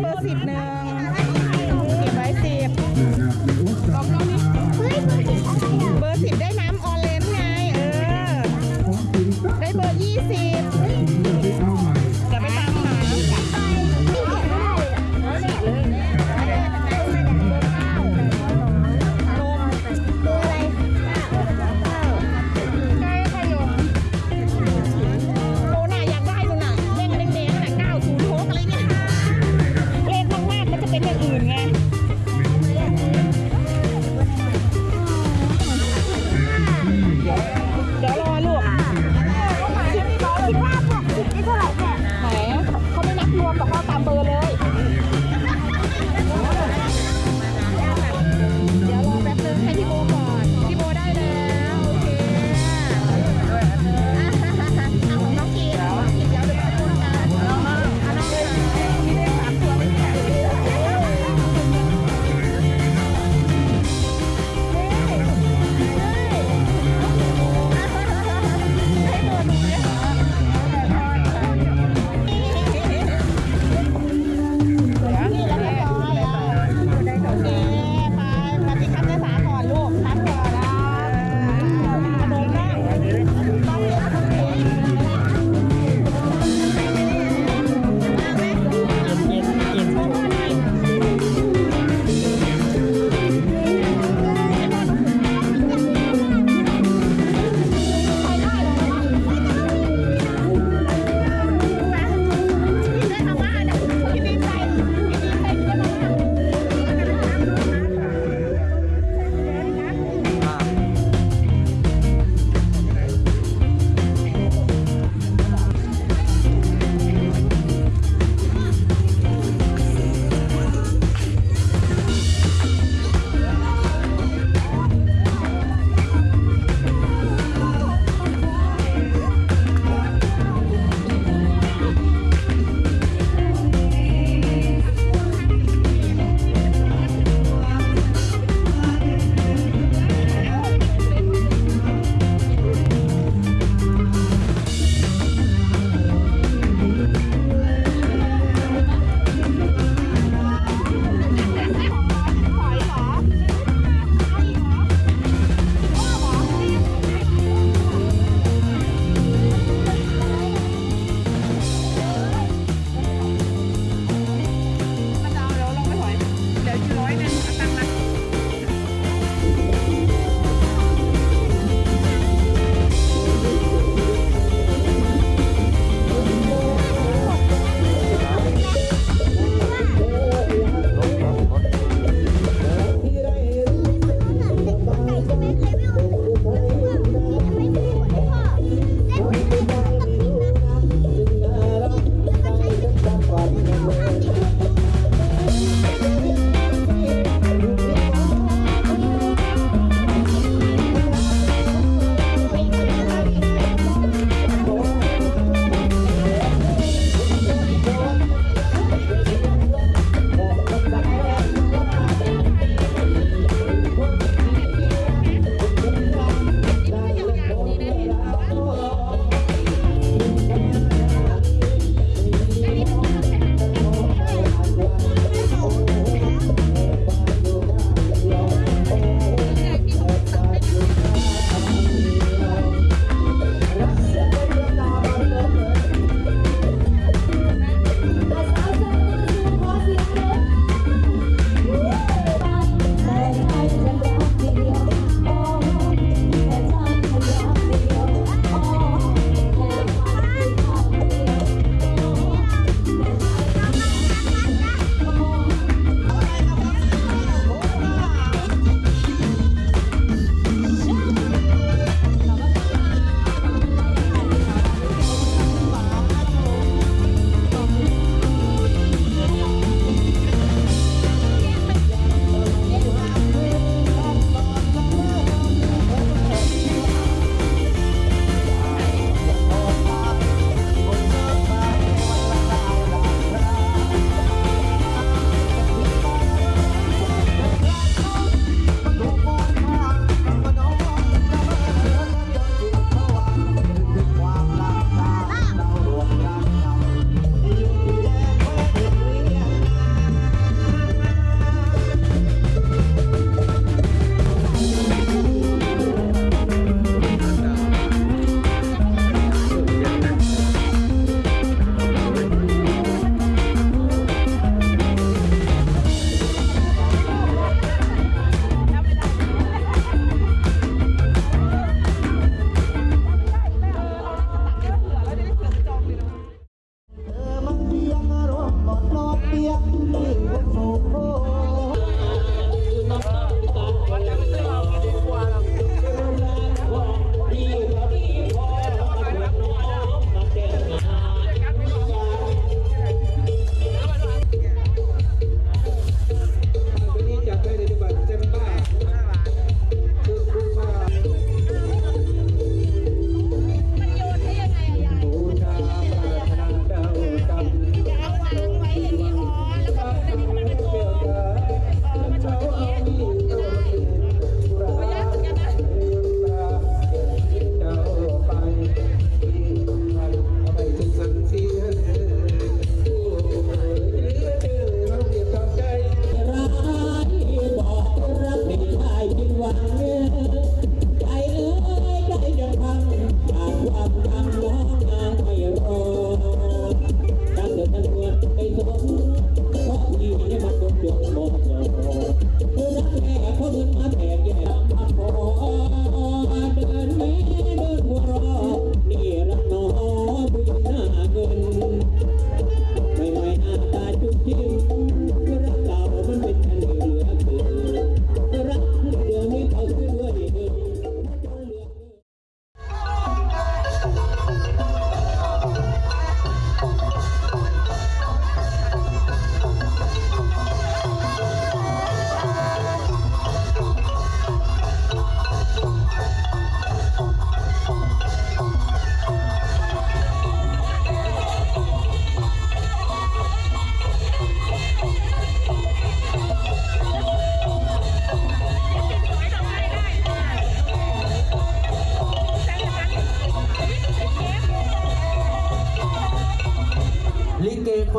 เบอร์สิบหนึ่ง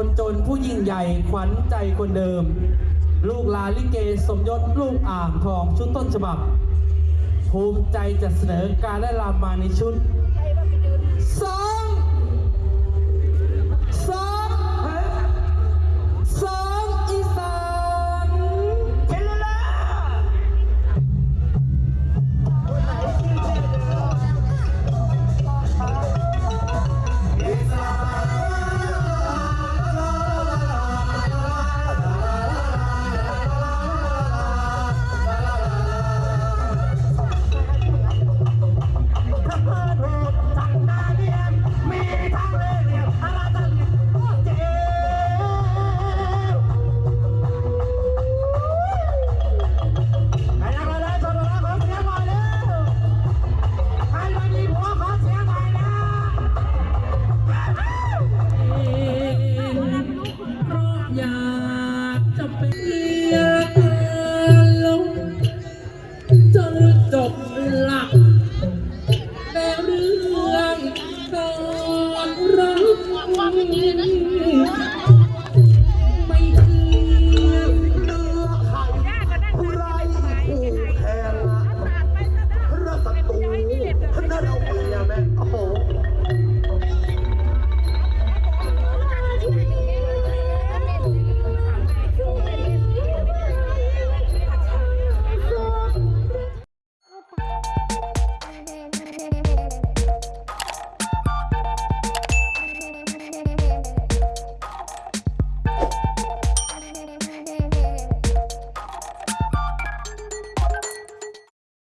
นจนผู้ยิ่งใหญ่ขวัญใจคนเดิม ลูกลาลิเกสมยศลูกอ่างทองชุดต้นฉบับ ภูมิใจจะเสนอการได้รามาในชุด